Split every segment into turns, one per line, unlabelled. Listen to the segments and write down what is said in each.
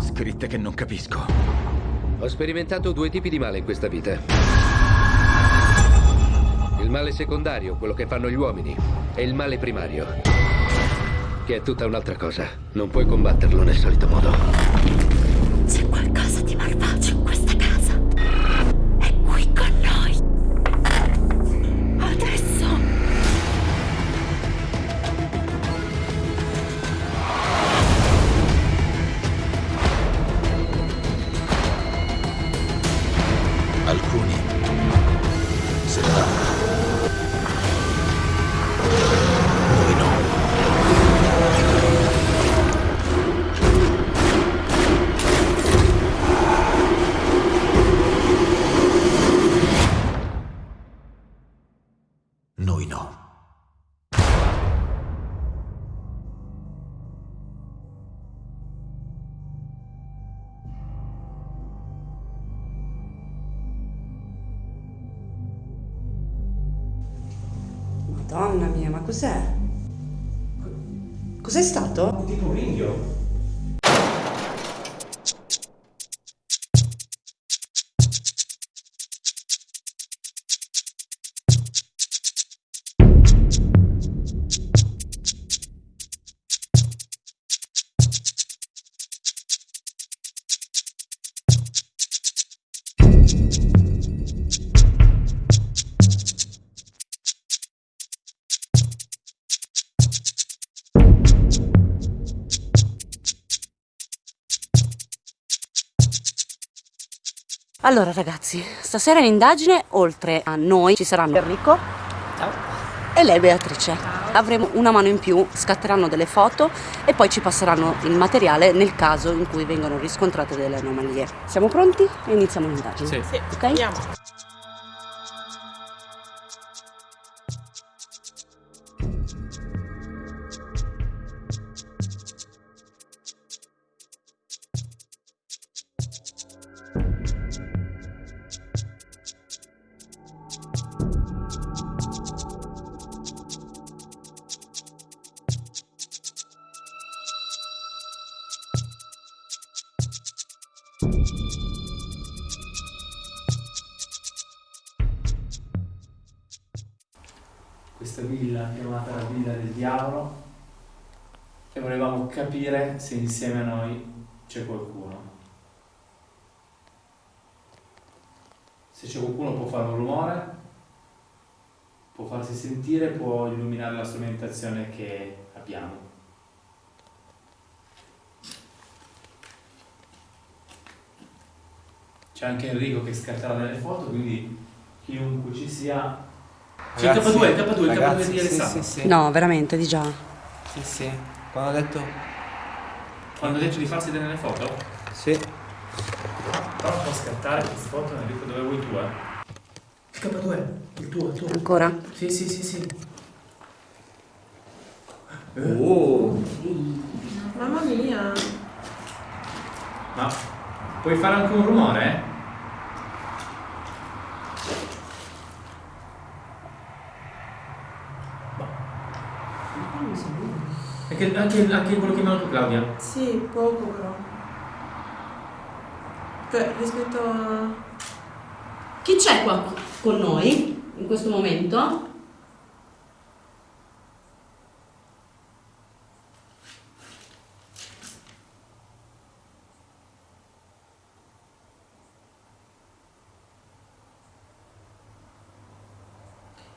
Scritte che non capisco.
Ho sperimentato due tipi di male in questa vita. Il male secondario, quello che fanno gli uomini, e il male primario, che è tutta un'altra cosa. Non puoi combatterlo nel solito modo.
Madonna mia, ma cos'è? Cos'è stato?
Tipo un ringhio.
Allora ragazzi, stasera in indagine, oltre a noi, ci saranno Enrico e lei Beatrice. Avremo una mano in più, scatteranno delle foto e poi ci passeranno il materiale nel caso in cui vengano riscontrate delle anomalie. Siamo pronti? E iniziamo l'indagine.
Sì.
Sì,
Ok?
andiamo.
Questa villa chiamata la villa del diavolo e volevamo capire se insieme a noi c'è qualcuno. Se c'è qualcuno può fare un rumore, può farsi sentire, può illuminare la strumentazione che abbiamo. C'è anche Enrico che scatterà delle foto, quindi chiunque ci sia... C'è il
Ragazzi,
K2, il K2, il K2
ragazzi,
di
sì,
Alessandro.
Sì, sì,
No, veramente, di già.
sì, sì. Quando ho detto...
Quando ha detto di farsi delle foto?
Sì.
Però può scattare queste foto, Enrico, dove vuoi tu, eh? Il K2, il tuo, il tuo.
Ancora?
Sì, sì, sì, sì.
Oh.
Mamma mia.
Ma puoi fare anche un rumore? eh? Anche, anche, anche quello che mi ha dato Claudia.
Sì, poco però. Cioè, rispetto a...
Chi c'è qua con noi in questo momento?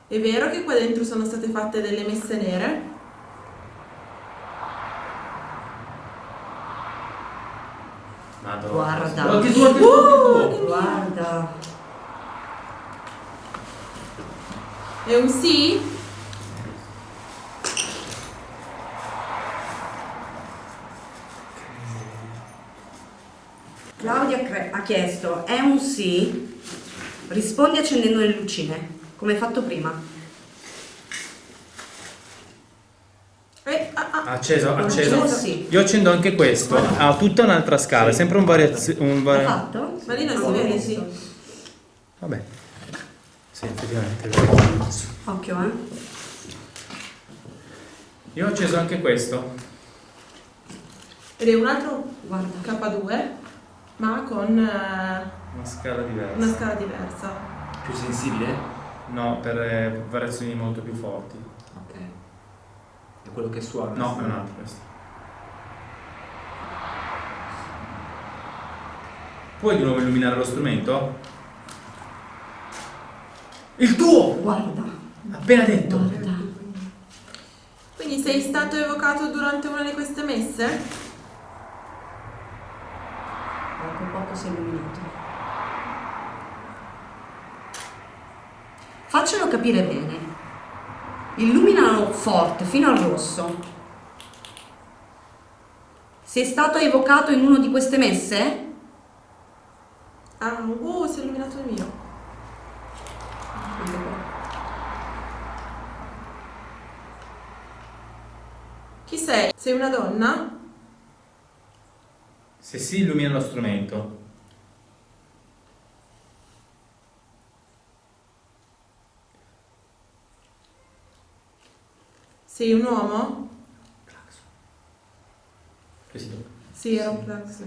È vero che qua dentro sono state fatte delle messe nere?
Madonna.
Guarda.
Anche tu, anche tu, anche tu.
Guarda.
È un sì?
Claudia ha chiesto, è un sì? Rispondi accendendo le lucine, come hai fatto prima.
Eh, ah, ah.
Acceso, acceso.
Acceso, sì.
Io accendo anche questo. Ha tutta un'altra scala, sempre un variazione. Un vari-
fatto?
Ma lì non si vede, sì.
Vabbè. Sì, effettivamente.
Occhio, eh.
Io ho acceso anche questo.
Ed è un altro
Guarda.
K2, ma con eh,
Una scala diversa.
una scala diversa.
Più sensibile?
No, per eh, variazioni molto più forti.
Ok. Quello che suona?
No, è un altro questo. Puoi di nuovo illuminare lo strumento? Il tuo!
Guarda.
Appena detto.
Guarda.
Quindi sei stato evocato durante una di queste messe?
Poco poco si è illuminato. Faccelo capire bene. Illuminalo forte, fino al rosso. Sei stato evocato in una di queste messe?
Ah, uh, si è illuminato il mio. Chi sei? Sei una donna?
Se si illumina lo strumento,
Sei un uomo?
si tocca.
Sì, era un clax.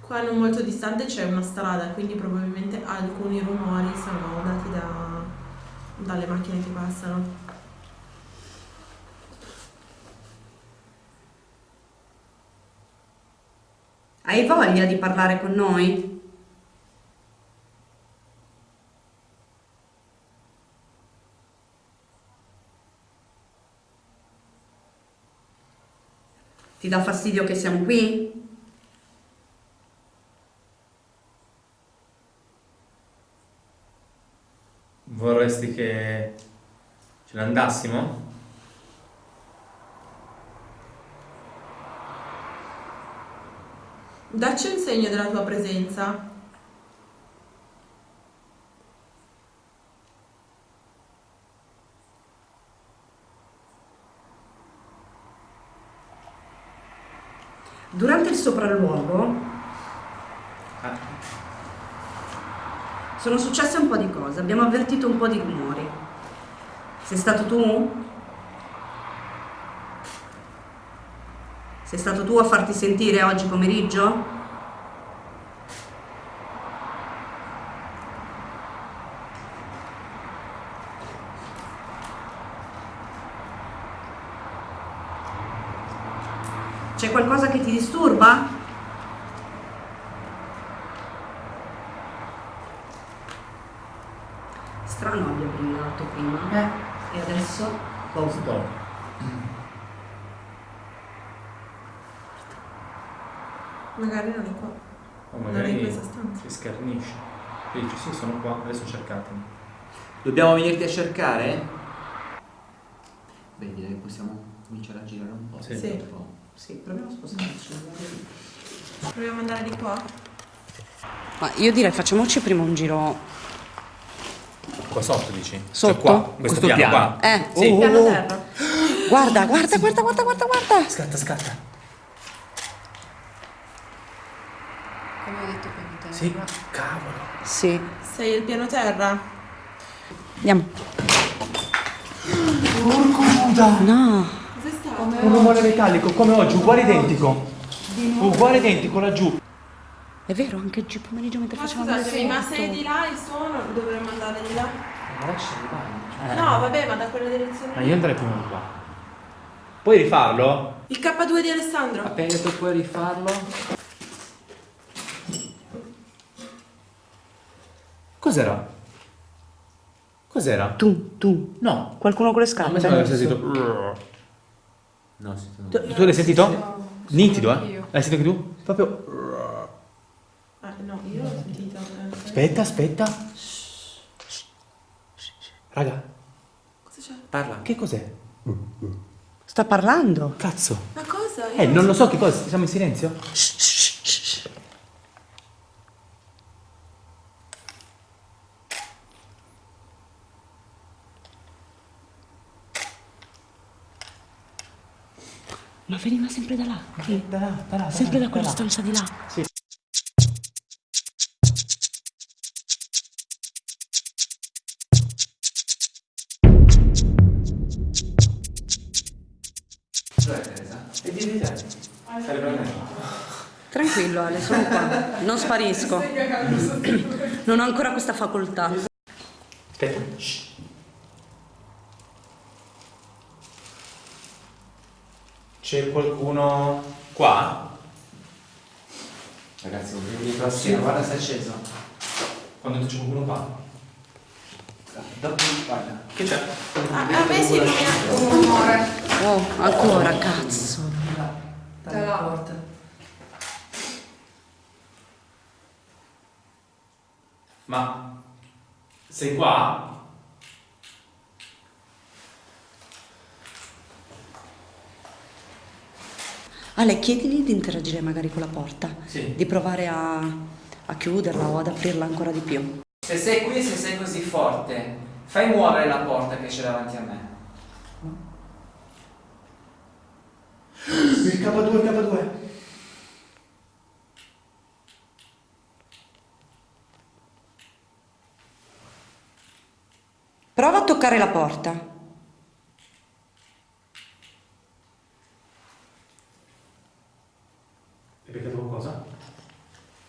Qua non molto distante c'è una strada, quindi probabilmente alcuni rumori sono dati da, dalle macchine che passano.
Hai voglia di parlare con noi? Ti dà fastidio che siamo qui?
Vorresti che ce ne andassimo?
Dacci un segno della tua presenza.
Durante il sopralluogo
Ah,
sono successe un po' di cose, abbiamo avvertito un po' di rumori. Sei stato tu? Sei stato tu a farti sentire oggi pomeriggio? C'è qualcosa che ti disturba? Strano abbia brillato prima. E adesso? Oh.
stop.
Magari non è qua.
O
Non è
magari
in questa stanza.
si schernisce. E dici sì, sono qua, adesso cercatemi.
Dobbiamo venirti a cercare? Beh, direi che possiamo cominciare a girare un po'.
Sì.
Sì.
Un po'.
Sì, proviamo a spostarci.
Proviamo ad andare di qua?
Ma io direi facciamoci prima un giro.
Qua sotto dici?
Sotto?
Cioè qua, questo,
Questo
piano,
piano.
qua.
Eh,
Sì.
oh,
Piano
oh, oh.
terra.
Guarda, guarda, guarda, guarda, guarda, guarda.
Scatta, scatta.
Come ho detto piano terra.
Sì, cavolo.
Sì,
Sei il piano terra?
andiamo. No,
Stai?
Un rumore metallico come oggi, uguale identico. Uguale identico laggiù.
è vero, anche oggi pomeriggio mentre
Ma
facevamo il
scusatemi, ma sei di là il suono dovremmo andare di là?
Ma lascia arrivare.
No, vabbè, ma da quella direzione.
Ma io andrei prima di qua. Puoi rifarlo?
Il K2 di Alessandro?
Appena detto puoi rifarlo?
Cos'era? Cos'era?
Tu, tu,
No.
qualcuno con le
A me
scarpe?
sembra aver sentito.
No, sì, tu
Tu, tu l'hai sentito?
No,
Nitido, eh? L'hai sentito anche tu? Proprio.
Ah, no, io l'ho sentito. eh.
Aspetta, aspetta. Raga,
Cosa c'è?
Parla.
che cos'è?
Sta parlando.
Cazzo.
Ma cosa? Io
Eh, non lo so che cosa. Siamo in silenzio?
Ma veniva sempre da là. Sì.
Da là, da là.
Sempre da
là,
quella stanza di là.
Sì.
E.
Tranquillo Ale, sono qua. Non sparisco. Non ho ancora questa facoltà.
Aspetta. C'è qualcuno qua?
Ragazzi, non vi prossima, guarda se è acceso.
Quando c'è qualcuno qua?
Dopo guarda.
Che c'è?
A, a me si illumina un rumore.
Oh, ancora, cazzo.
Dalla porta.
Ma sei qua?
Ale, chiedigli di interagire magari con la porta.
Sì.
Di provare a, a chiuderla o ad aprirla ancora di più.
Se sei qui, se sei così forte, fai muovere la porta che c'è davanti a me.
Il K2, il K2.
Prova a toccare la porta.
Hai beccato qualcosa?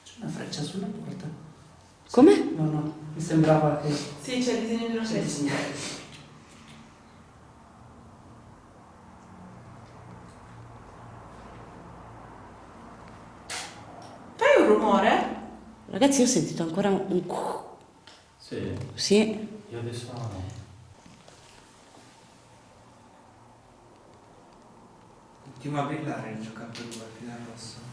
C'è una freccia sulla porta.
Come?
No, no, mi sembrava che...
Sì, c'è il disegno di una freccia. Fai un rumore?
Ragazzi, io ho sentito ancora un...
Sì.
Sì.
Io adesso no.
Continua a brillare il giocato 2 fino al rosso.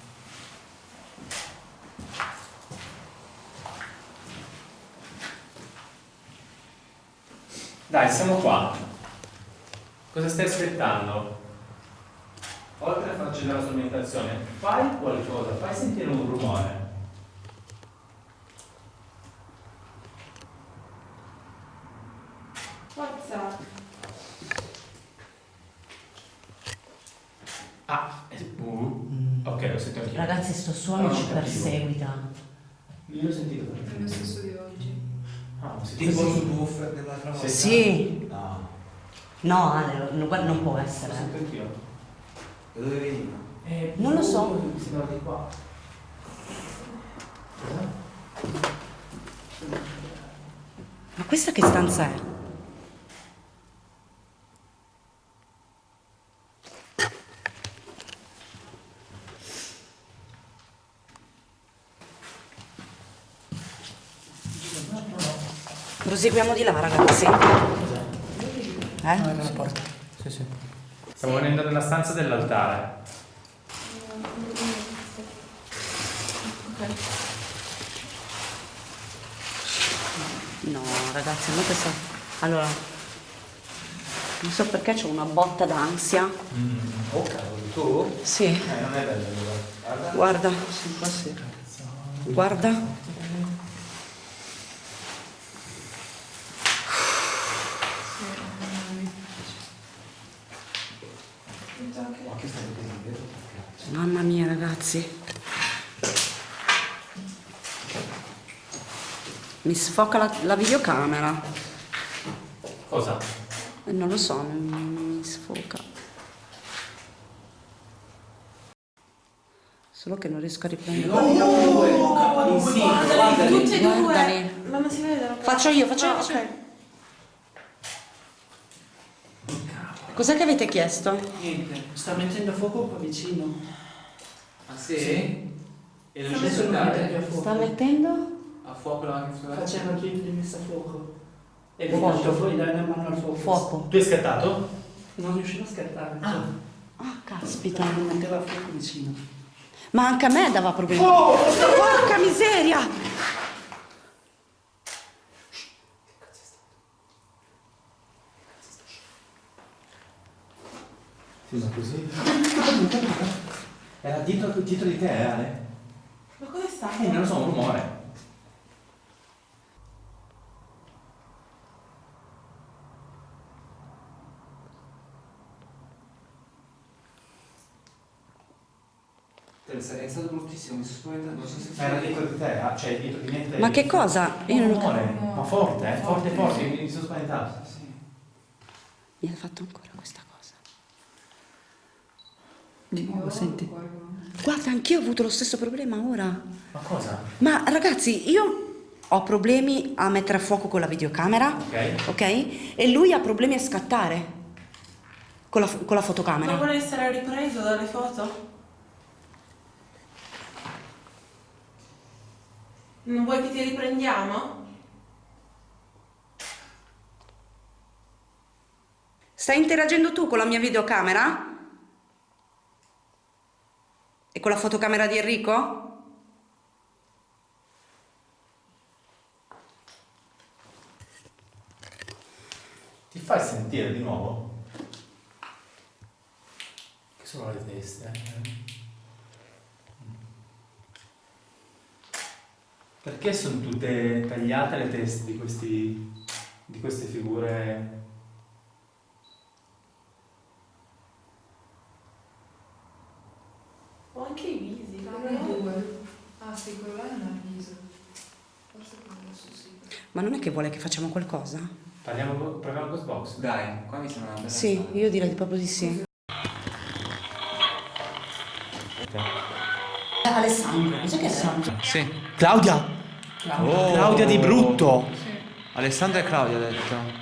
Dai, siamo qua. Cosa stai aspettando? Oltre a far accendere la strumentazione, fai qualcosa, fai sentire un rumore.
Forza.
Ah, eh, uh. ok, lo sento anch'io.
Ragazzi, sto suono
Non
ci
capivo.
perseguita.
Io l'ho sentito.
È lo stesso di oggi.
Ah, ho
Tipo sul buffer dell'altra volta.
Sì.
No.
No, Ale, no, guarda, non può
Lo
essere.
sento anch'io.
Da dove veniva?
Eh,
Non lo so.
Mi sembra di qua.
Ma questa che stanza è? Proseguiamo di là, ragazzi. Eh?
Sì, sì.
Stiamo venendo nella stanza dell'altare.
No, ragazzi, non questa... Allora, non so perché c'ho una botta d'ansia.
Oh cavolo, tu?
Sì,
Eh, non è bello. Guarda.
guarda,
Sì, qua sì.
guarda.
Ma che stai vedendo?
Mamma mia, ragazzi. Mi sfoca la, la videocamera.
Cosa?
Eh, Non lo so, mi sfoca. Solo che non riesco a riprendere.
In sì,
Guardali, tutti e due.
Guardali.
Ma non si vede la
Faccio io, faccio io,
Ah,
faccio io.
ok.
Cos'è che avete chiesto?
Niente, sta mettendo fuoco qua vicino.
Ah sì? E non
più a fuoco.
Sta mettendo?
a fuoco la macchina?
Faceva chiedere di messa a fuoco. E vi
Fuoco.
lascio fuori dai una mano al fuoco.
Fuoco.
Tu hai scattato?
Non riuscivo a scattare.
Ah.
Ah, caspita.
Mi metteva a fuoco vicino.
Ma anche a me dava problemi. Porca miseria!
Ma così. Era dietro, dietro di te, eh, Ale?
Ma cosa è stato?
Eh, non lo so, un rumore.
È stato bruttissimo, mi sono spaventato, non so se
Ma era dietro di te, ah, cioè dietro di me.
Ma che cosa? Io non
rumore, ma forte, eh? Forte, forte, mi mi sono spaventato.
Sì.
Mi ha fatto ancora questa cosa.
Di nuovo, senti.
Guarda, anch'io ho avuto lo stesso problema ora.
Ma cosa?
Ma ragazzi, io ho problemi a mettere a fuoco con la videocamera,
Ok.
ok? E lui ha problemi a scattare con la, con la
Ma
fotocamera.
vuole essere ripreso dalle foto? Non vuoi che ti riprendiamo?
Stai interagendo tu con la mia videocamera? E con la fotocamera di Enrico?
Ti fai sentire di nuovo? Che sono le teste, eh? Perché sono tutte tagliate le teste di questi di queste figure?
Ho anche i visi.
due. Ah sì, quello là non ha viso. Forse quello adesso sì.
Ma non è che vuole che facciamo qualcosa?
Parliamo, proviamo il Ghostbox?
Dai, qua mi sembra una bella
Sì,
strada.
io direi proprio di sì. Alessandro, cos'è che Alessandro?
Sì.
Claudia!
Oh.
Claudia di brutto!
Alessandra e Claudia ha detto.